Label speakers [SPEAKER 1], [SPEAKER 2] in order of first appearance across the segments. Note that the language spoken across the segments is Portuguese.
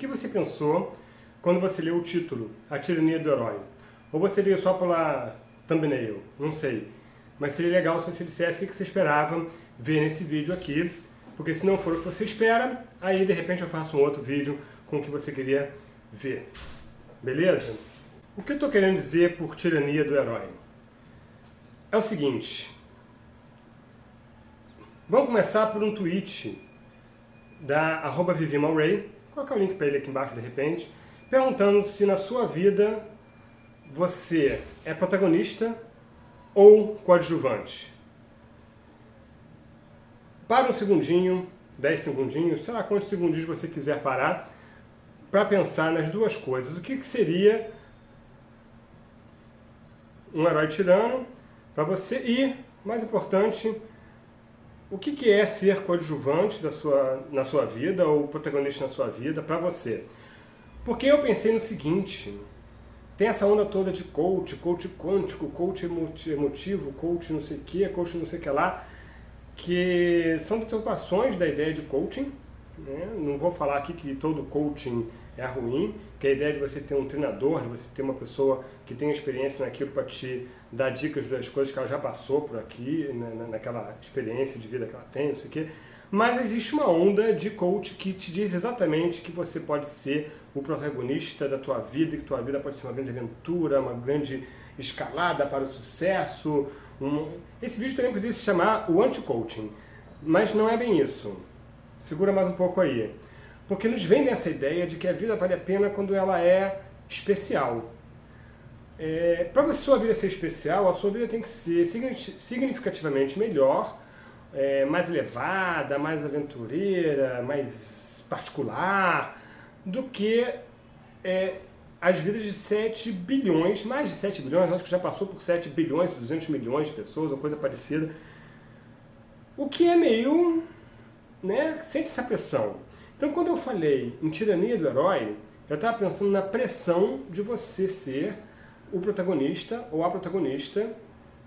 [SPEAKER 1] que você pensou quando você leu o título, A Tirania do Herói? Ou você veio só pela thumbnail? Não sei. Mas seria legal se você dissesse o que você esperava ver nesse vídeo aqui, porque se não for o que você espera, aí de repente eu faço um outro vídeo com o que você queria ver. Beleza? O que eu estou querendo dizer por tirania do herói? É o seguinte. Vamos começar por um tweet da arroba Vivi Colocar o link para ele aqui embaixo de repente, perguntando se na sua vida você é protagonista ou coadjuvante. Para um segundinho, 10 segundinhos, sei lá quantos segundinhos você quiser parar, para pensar nas duas coisas. O que, que seria um herói tirano para você e, mais importante, o que, que é ser coadjuvante da sua, na sua vida ou protagonista na sua vida para você? Porque eu pensei no seguinte, tem essa onda toda de coach, coach quântico, coach emotivo, coach não sei o que, coach não sei o que lá, que são deturpações da ideia de coaching. Né? Não vou falar aqui que todo coaching é ruim, que a ideia de você ter um treinador, de você ter uma pessoa que tem experiência naquilo para te dar dicas das coisas que ela já passou por aqui, né, naquela experiência de vida que ela tem, não sei o quê. Mas existe uma onda de coach que te diz exatamente que você pode ser o protagonista da tua vida, que tua vida pode ser uma grande aventura, uma grande escalada para o sucesso. Um... Esse vídeo também poderia se chamar o anti-coaching, mas não é bem isso. Segura mais um pouco aí. Porque nos vendem essa ideia de que a vida vale a pena quando ela é especial. É, Para a sua vida ser especial, a sua vida tem que ser significativamente melhor, é, mais elevada, mais aventureira, mais particular, do que é, as vidas de 7 bilhões, mais de 7 bilhões, acho que já passou por 7 bilhões, 200 milhões de pessoas, ou coisa parecida. O que é meio... Né, sente essa pressão. Então, quando eu falei em tirania do herói, eu estava pensando na pressão de você ser o protagonista ou a protagonista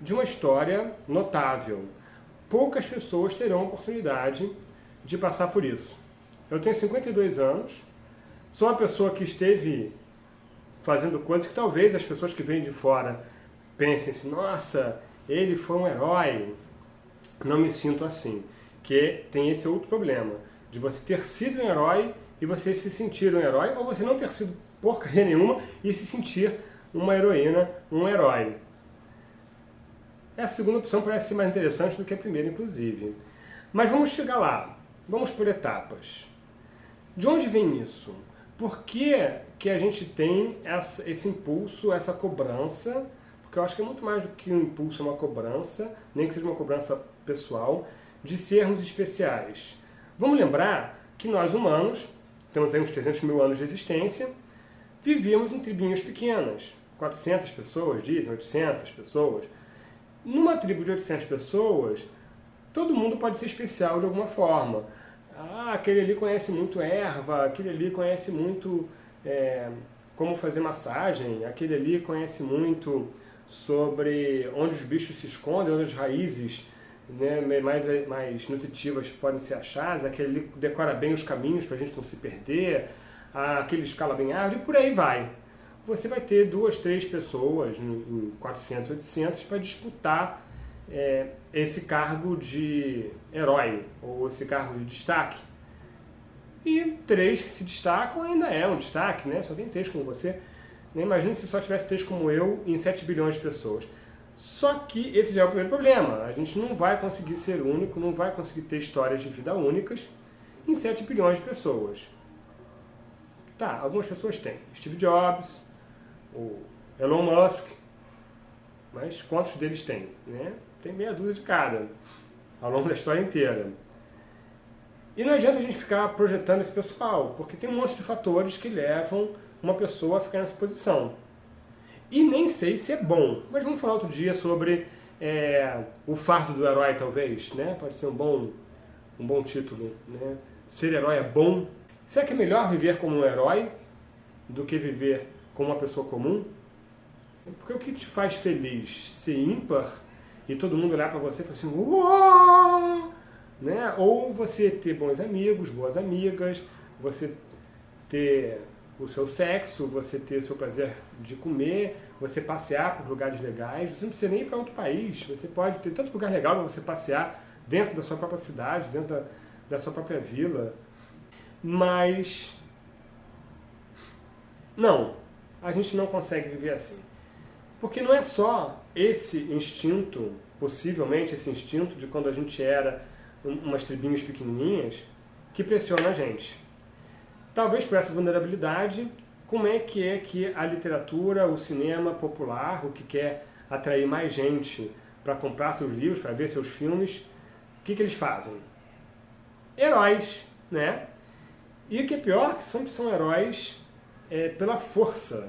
[SPEAKER 1] de uma história notável. Poucas pessoas terão a oportunidade de passar por isso. Eu tenho 52 anos, sou uma pessoa que esteve fazendo coisas que talvez as pessoas que vêm de fora pensem assim, nossa, ele foi um herói. Não me sinto assim, que tem esse outro problema de você ter sido um herói e você se sentir um herói, ou você não ter sido porcaria nenhuma e se sentir uma heroína, um herói. Essa segunda opção parece ser mais interessante do que a primeira, inclusive. Mas vamos chegar lá. Vamos por etapas. De onde vem isso? Por que, que a gente tem essa, esse impulso, essa cobrança? Porque eu acho que é muito mais do que um impulso, uma cobrança, nem que seja uma cobrança pessoal, de sermos especiais. Vamos lembrar que nós humanos, temos aí uns 300 mil anos de existência, vivíamos em tribinhas pequenas, 400 pessoas, dizem, 800 pessoas. Numa tribo de 800 pessoas, todo mundo pode ser especial de alguma forma. Ah, aquele ali conhece muito erva, aquele ali conhece muito é, como fazer massagem, aquele ali conhece muito sobre onde os bichos se escondem, onde as raízes né, mais, mais nutritivas podem ser achadas, aquele decora bem os caminhos para a gente não se perder, aquele escala bem árduo e por aí vai. Você vai ter duas, três pessoas em 400, 800 para disputar é, esse cargo de herói, ou esse cargo de destaque. E três que se destacam ainda é um destaque, né? só tem três como você. Imagina se só tivesse três como eu em 7 bilhões de pessoas. Só que esse já é o primeiro problema. A gente não vai conseguir ser único, não vai conseguir ter histórias de vida únicas em 7 bilhões de pessoas. Tá, algumas pessoas têm. Steve Jobs, o Elon Musk, mas quantos deles têm? Né? Tem meia dúzia de cada, ao longo da história inteira. E não adianta a gente ficar projetando esse pessoal, porque tem um monte de fatores que levam uma pessoa a ficar nessa posição. E nem sei se é bom, mas vamos falar outro dia sobre é, o fardo do herói, talvez, né? Pode ser um bom, um bom título, né? Ser herói é bom. Será que é melhor viver como um herói do que viver como uma pessoa comum? Porque o que te faz feliz? Ser ímpar e todo mundo olhar para você e falar assim, Uou! né? Ou você ter bons amigos, boas amigas, você ter o seu sexo, você ter o seu prazer de comer, você passear por lugares legais, você não precisa nem ir para outro país, você pode ter tanto lugar legal para você passear dentro da sua própria cidade, dentro da, da sua própria vila. Mas, não, a gente não consegue viver assim. Porque não é só esse instinto, possivelmente esse instinto de quando a gente era umas tribinhas pequenininhas, que pressiona a gente. Talvez por essa vulnerabilidade, como é que é que a literatura, o cinema popular, o que quer atrair mais gente para comprar seus livros, para ver seus filmes, o que, que eles fazem? Heróis, né? E o que é pior, que sempre são heróis é, pela força,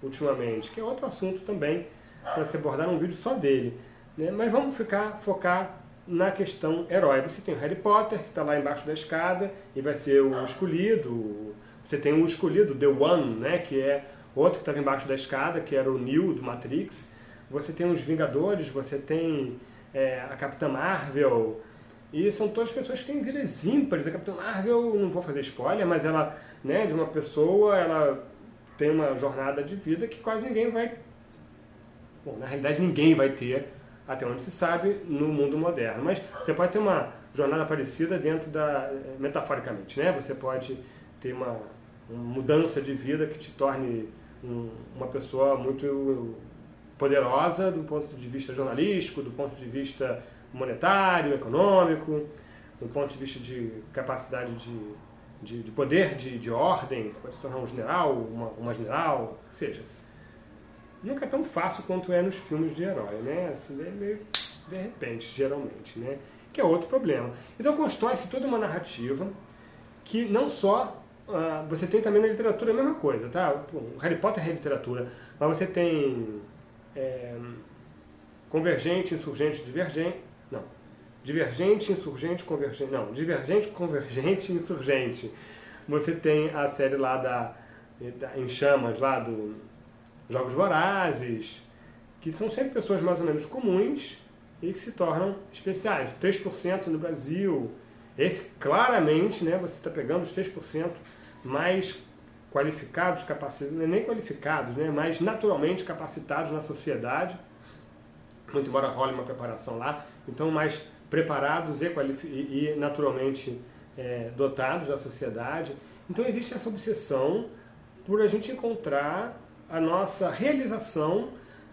[SPEAKER 1] ultimamente, que é outro assunto também, para se abordar num vídeo só dele. Né? Mas vamos ficar, focar na questão herói. Você tem o Harry Potter, que está lá embaixo da escada, e vai ser o escolhido. Você tem o escolhido, The One, né, que é outro que estava embaixo da escada, que era o Neo do Matrix. Você tem os Vingadores, você tem é, a Capitã Marvel, e são todas pessoas que têm vidas ímpares. A Capitã Marvel, não vou fazer spoiler, mas ela, né, de uma pessoa, ela tem uma jornada de vida que quase ninguém vai... Bom, na realidade ninguém vai ter até onde se sabe, no mundo moderno. Mas você pode ter uma jornada parecida dentro da, metaforicamente, né? Você pode ter uma mudança de vida que te torne um, uma pessoa muito poderosa do ponto de vista jornalístico, do ponto de vista monetário, econômico, do ponto de vista de capacidade de, de, de poder, de, de ordem, você pode se tornar um general, uma, uma general, seja, nunca é tão fácil quanto é nos filmes de herói, né? Assim, é meio de repente, geralmente, né? Que é outro problema. Então constrói-se toda uma narrativa que não só... Uh, você tem também na literatura a mesma coisa, tá? O Harry Potter é literatura, mas você tem é, convergente, insurgente, divergente... Não. Divergente, insurgente, convergente... Não. Divergente, convergente, insurgente. Você tem a série lá da... Em chamas, lá do Jogos Vorazes, que são sempre pessoas mais ou menos comuns e que se tornam especiais. 3% no Brasil, esse claramente, né, você está pegando os 3% mais qualificados, capacitados, é nem qualificados, né, mais naturalmente capacitados na sociedade, muito embora role uma preparação lá, então mais preparados e, e naturalmente é, dotados da sociedade. Então existe essa obsessão por a gente encontrar a nossa realização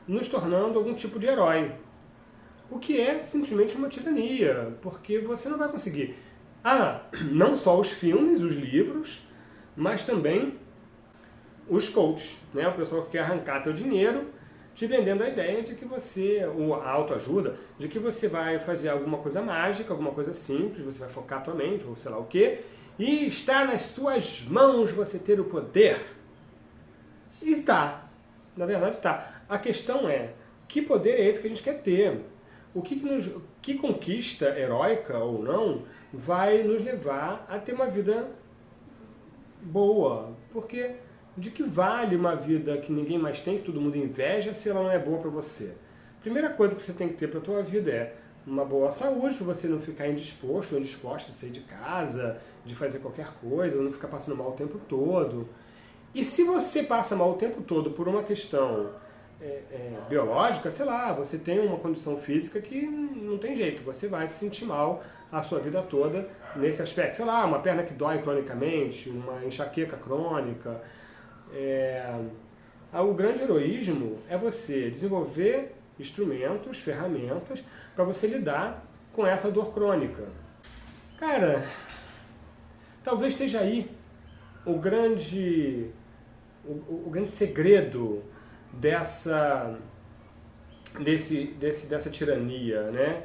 [SPEAKER 1] nos tornando algum tipo de herói. O que é simplesmente uma tirania, porque você não vai conseguir. Ah, não só os filmes, os livros, mas também os coaches, né? o pessoal que quer arrancar teu dinheiro te vendendo a ideia de que você, ou a autoajuda, de que você vai fazer alguma coisa mágica, alguma coisa simples, você vai focar tua mente, ou sei lá o quê, e está nas suas mãos você ter o poder e tá. Na verdade tá. A questão é, que poder é esse que a gente quer ter? O que, que, nos, que conquista, heróica ou não, vai nos levar a ter uma vida boa? Porque de que vale uma vida que ninguém mais tem, que todo mundo inveja, se ela não é boa para você? Primeira coisa que você tem que ter para a tua vida é uma boa saúde, para você não ficar indisposto ou indisposta de sair de casa, de fazer qualquer coisa, não ficar passando mal o tempo todo. E se você passa mal o tempo todo por uma questão é, é, biológica, sei lá, você tem uma condição física que não tem jeito, você vai se sentir mal a sua vida toda nesse aspecto. Sei lá, uma perna que dói cronicamente, uma enxaqueca crônica. É... O grande heroísmo é você desenvolver instrumentos, ferramentas, para você lidar com essa dor crônica. Cara, talvez esteja aí o grande o, o grande segredo dessa, desse, desse, dessa tirania, né?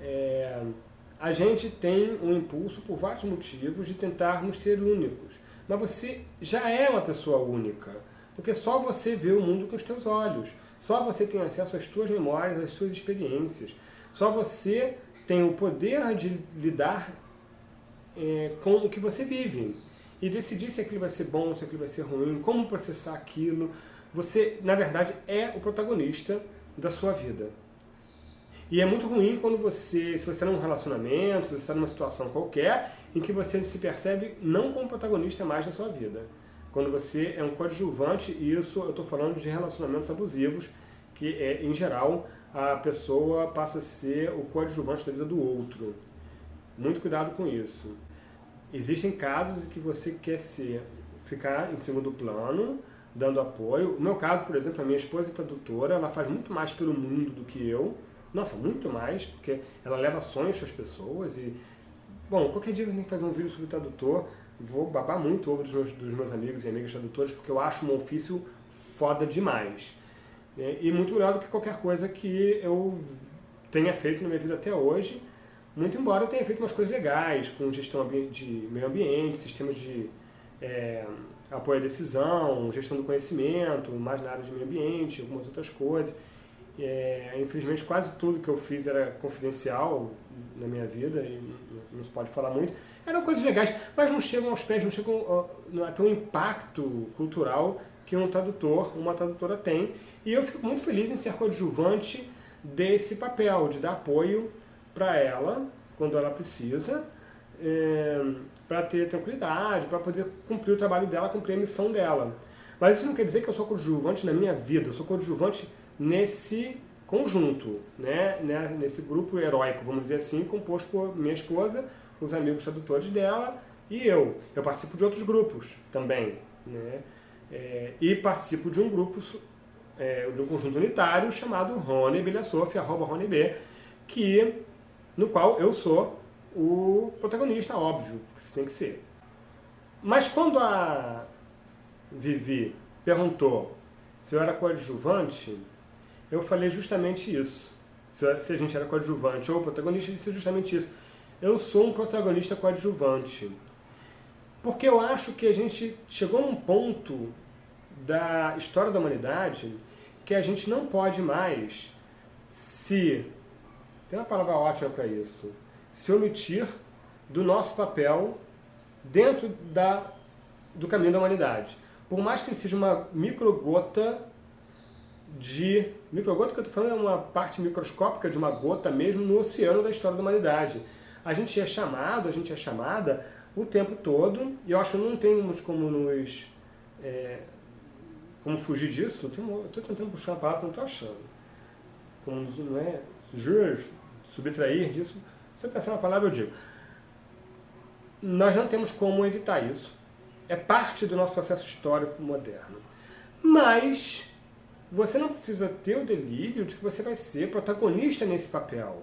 [SPEAKER 1] É, a gente tem um impulso, por vários motivos, de tentarmos ser únicos. Mas você já é uma pessoa única, porque só você vê o mundo com os teus olhos. Só você tem acesso às suas memórias, às suas experiências. Só você tem o poder de lidar é, com o que você vive e decidir se aquilo vai ser bom, se aquilo vai ser ruim, como processar aquilo. Você, na verdade, é o protagonista da sua vida. E é muito ruim quando você, se você está num relacionamento, se você está numa situação qualquer, em que você se percebe não como protagonista mais da sua vida. quando você é um coadjuvante, e isso eu estou falando de relacionamentos abusivos, que é, em geral, a pessoa passa a ser o coadjuvante da vida do outro. Muito cuidado com isso. Existem casos em que você quer ser, ficar em segundo plano, dando apoio. No meu caso, por exemplo, a minha esposa é tradutora, ela faz muito mais pelo mundo do que eu. Nossa, muito mais, porque ela leva sonhos para as pessoas e... Bom, qualquer dia eu tenho que fazer um vídeo sobre tradutor, vou babar muito ovo dos meus, dos meus amigos e amigas tradutores, porque eu acho um ofício foda demais. E muito melhor do que qualquer coisa que eu tenha feito na minha vida até hoje, muito embora eu tenha feito umas coisas legais, com gestão de meio ambiente, sistemas de é, apoio à decisão, gestão do conhecimento, mais na área de meio ambiente, algumas outras coisas. É, infelizmente quase tudo que eu fiz era confidencial na minha vida e não se pode falar muito. Eram coisas legais, mas não chegam aos pés, não chegam a ter um impacto cultural que um tradutor, uma tradutora tem. E eu fico muito feliz em ser coadjuvante desse papel, de dar apoio para ela, quando ela precisa, é, para ter tranquilidade, para poder cumprir o trabalho dela, cumprir a missão dela. Mas isso não quer dizer que eu sou coadjuvante na minha vida, eu sou coadjuvante nesse conjunto, né? né? nesse grupo heróico, vamos dizer assim, composto por minha esposa, os amigos tradutores dela e eu. Eu participo de outros grupos também. Né? É, e participo de um grupo, é, de um conjunto unitário chamado Rony Belhasof, arroba Rony B, que, no qual eu sou o protagonista, óbvio, que tem que ser. Mas quando a Vivi perguntou se eu era coadjuvante, eu falei justamente isso. Se a gente era coadjuvante ou protagonista, eu disse justamente isso. Eu sou um protagonista coadjuvante. Porque eu acho que a gente chegou num ponto da história da humanidade que a gente não pode mais se, tem uma palavra ótima para isso, se omitir do nosso papel dentro da, do caminho da humanidade. Por mais que seja uma microgota de... Microgota que eu estou falando é uma parte microscópica de uma gota mesmo no oceano da história da humanidade. A gente é chamado, a gente é chamada o tempo todo, e eu acho que não temos como nos... É, como fugir disso, estou tentando buscar uma palavra não estou achando. Como não é, subtrair disso, se eu pensar na palavra eu digo. Nós não temos como evitar isso. É parte do nosso processo histórico moderno. Mas você não precisa ter o delírio de que você vai ser protagonista nesse papel.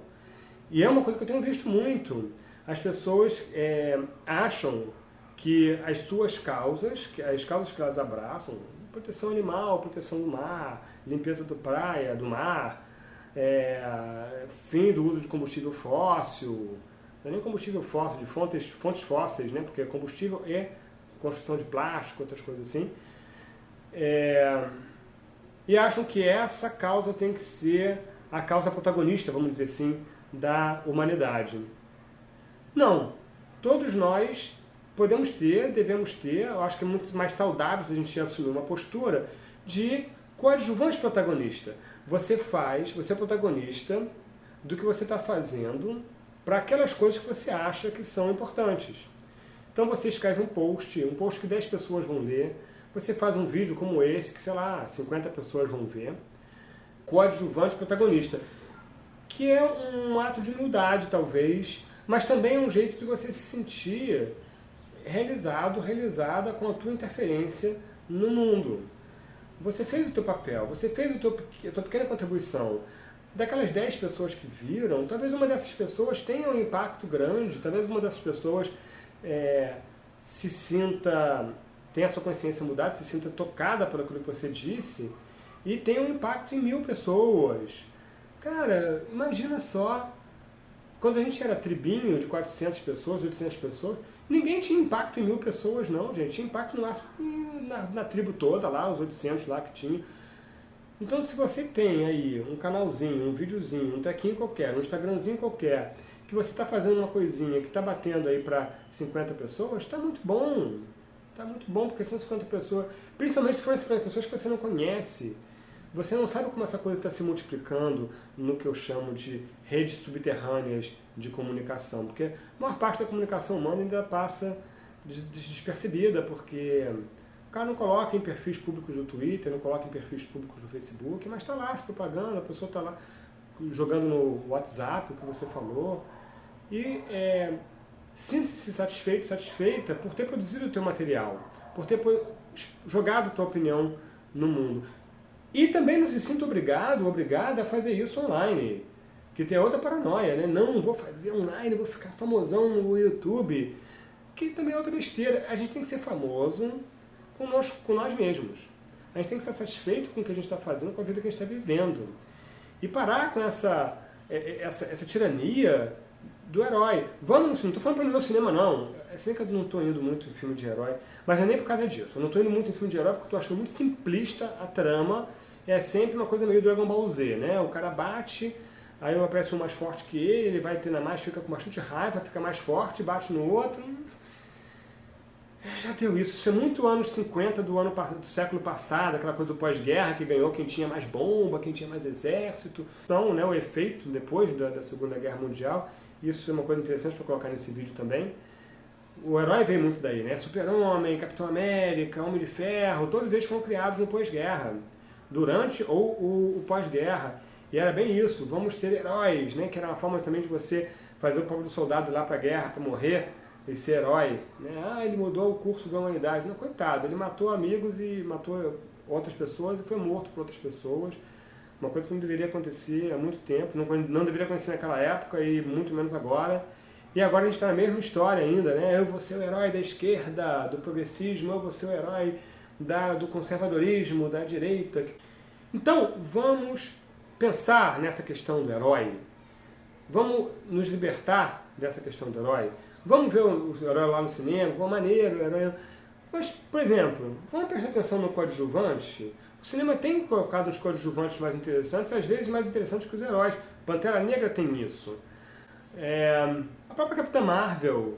[SPEAKER 1] E é uma coisa que eu tenho visto muito. As pessoas é, acham que as suas causas, que as causas que elas abraçam, proteção animal, proteção do mar, limpeza do praia, do mar, é, fim do uso de combustível fóssil, não é nem combustível fóssil, de fontes, fontes fósseis, né? porque combustível é construção de plástico, outras coisas assim. É, e acham que essa causa tem que ser a causa protagonista, vamos dizer assim, da humanidade. Não. Todos nós podemos ter, devemos ter, eu acho que é muito mais saudável se a gente assumir uma postura de coadjuvante protagonista. Você faz, você é protagonista do que você está fazendo para aquelas coisas que você acha que são importantes. Então você escreve um post, um post que 10 pessoas vão ler, você faz um vídeo como esse, que sei lá, 50 pessoas vão ver, coadjuvante protagonista, que é um ato de humildade talvez, mas também é um jeito de você se sentir realizado, realizada com a tua interferência no mundo. Você fez o teu papel, você fez o teu, a tua pequena contribuição. Daquelas 10 pessoas que viram, talvez uma dessas pessoas tenha um impacto grande, talvez uma dessas pessoas é, se sinta, tenha a sua consciência mudada, se sinta tocada por aquilo que você disse, e tenha um impacto em mil pessoas. Cara, imagina só, quando a gente era tribinho de 400 pessoas, 800 pessoas, Ninguém tinha impacto em mil pessoas, não, gente. Tinha impacto no máximo na, na tribo toda, lá, os 800 lá que tinha. Então, se você tem aí um canalzinho, um videozinho, um tequinho qualquer, um Instagramzinho qualquer, que você está fazendo uma coisinha que está batendo aí para 50 pessoas, está muito bom. Está muito bom, porque são 50 pessoas, principalmente se forem 50 pessoas que você não conhece. Você não sabe como essa coisa está se multiplicando no que eu chamo de redes subterrâneas de comunicação, porque a maior parte da comunicação humana ainda passa despercebida, porque O cara não coloca em perfis públicos do Twitter, não coloca em perfis públicos do Facebook, mas está lá se propaganda, a pessoa está lá jogando no WhatsApp o que você falou. E é, sinta-se satisfeito, satisfeita por ter produzido o teu material, por ter jogado a tua opinião no mundo. E também não se sinta obrigado, obrigada a fazer isso online. Que tem outra paranoia, né? Não, vou fazer online, vou ficar famosão no YouTube. Que também é outra besteira. A gente tem que ser famoso com nós, com nós mesmos. A gente tem que estar satisfeito com o que a gente está fazendo, com a vida que a gente está vivendo. E parar com essa, é, é, essa, essa tirania do herói. Vamos, não estou falando para não ver o cinema, não. É bem que eu não estou indo muito em filme de herói, mas não é nem por causa disso. Eu não estou indo muito em filme de herói porque estou achando muito simplista a trama. É sempre uma coisa meio Dragon Ball Z, né? O cara bate, aí aparece um mais forte que ele, ele vai treinar mais, fica com bastante raiva, fica mais forte, bate no outro. Já deu isso. Isso é muito anos 50 do, ano, do século passado, aquela coisa do pós-guerra que ganhou quem tinha mais bomba, quem tinha mais exército. São né, o efeito depois da, da Segunda Guerra Mundial. Isso é uma coisa interessante para colocar nesse vídeo também. O herói vem muito daí, né? Super-Homem, Capitão América, Homem de Ferro, todos eles foram criados no pós-guerra, durante ou o, o pós-guerra. E era bem isso, vamos ser heróis, né? Que era uma forma também de você fazer o do soldado lá para a guerra, para morrer, e ser herói. Né? Ah, ele mudou o curso da humanidade. Não, coitado, ele matou amigos e matou outras pessoas e foi morto por outras pessoas. Uma coisa que não deveria acontecer há muito tempo, não, não deveria acontecer naquela época e muito menos agora. E agora a gente está na mesma história ainda, né? Eu vou ser o herói da esquerda, do progressismo, eu vou ser o herói da, do conservadorismo, da direita. Então, vamos pensar nessa questão do herói. Vamos nos libertar dessa questão do herói. Vamos ver o, herói lá no cinema, qual maneiro, o herói... Mas, por exemplo, vamos prestar atenção no coadjuvante o cinema tem colocado os coadjuvantes mais interessantes, às vezes mais interessantes que os heróis. Pantera Negra tem isso. É, a própria Capitã Marvel,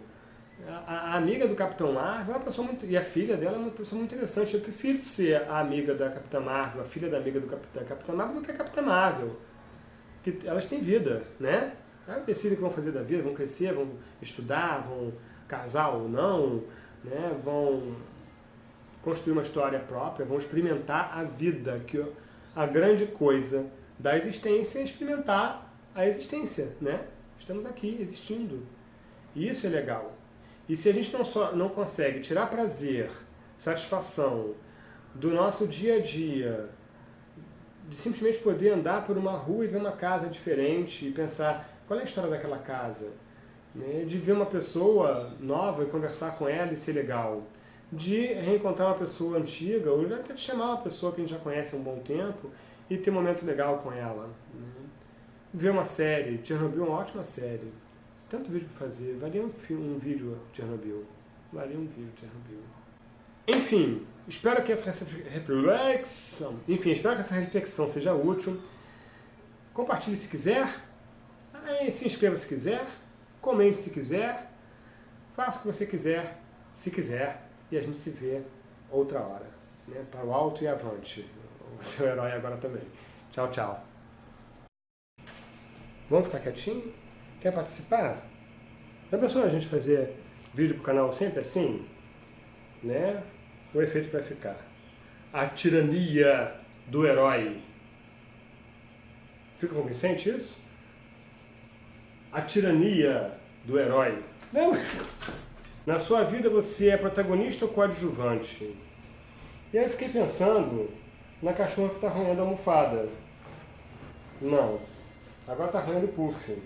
[SPEAKER 1] a, a, amiga do Capitão Marvel é uma pessoa muito, e a filha dela é uma pessoa muito interessante. Eu prefiro ser a amiga da Capitã Marvel, a filha da amiga do, Capitã Marvel, do que a Capitã Marvel. Que elas têm vida, né? Elas decidem o que vão fazer da vida, vão crescer, vão estudar, vão casar ou não, né? vão construir uma história própria, vão experimentar a vida, que a grande coisa da existência é experimentar a existência, né? Estamos aqui, existindo. E isso é legal. E se a gente não, só, não consegue tirar prazer, satisfação do nosso dia a dia, de simplesmente poder andar por uma rua e ver uma casa diferente e pensar qual é a história daquela casa, né? de ver uma pessoa nova e conversar com ela e ser legal, de reencontrar uma pessoa antiga, ou até de chamar uma pessoa que a gente já conhece há um bom tempo e ter um momento legal com ela. Né? Ver uma série, Chernobyl é uma ótima série. Tanto vídeo para fazer, valia um, um vídeo Chernobyl. Valia um vídeo Chernobyl. Enfim, espero que essa reflexão, enfim, espero que essa reflexão seja útil. Compartilhe se quiser, se inscreva se quiser, comente se quiser, faça o que você quiser, se quiser e a gente se vê outra hora. Né? Para o alto e avante. O seu herói agora também. Tchau, tchau. Vamos ficar quietinho? Quer participar? Já pensou a gente fazer vídeo pro canal sempre assim? Né? O efeito vai ficar. A tirania do herói. Fica convincente isso? A tirania do herói. Não. Na sua vida você é protagonista ou coadjuvante? E aí eu fiquei pensando na cachorra que está arranhando a almofada. Não. Agora está arranhando o puff.